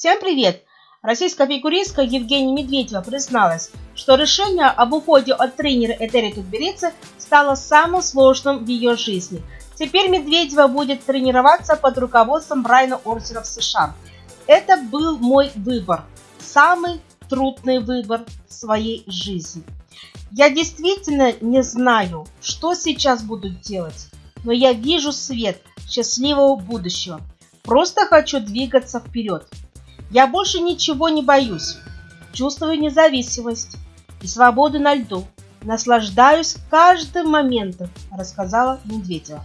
Всем привет! Российская фигуристка Евгения Медведева призналась, что решение об уходе от тренера Этери Тутберидзе стало самым сложным в ее жизни. Теперь Медведева будет тренироваться под руководством Брайана Орсера в США. Это был мой выбор, самый трудный выбор в своей жизни. Я действительно не знаю, что сейчас буду делать, но я вижу свет счастливого будущего. Просто хочу двигаться вперед. Я больше ничего не боюсь. Чувствую независимость и свободу на льду. Наслаждаюсь каждым моментом, рассказала Медведева.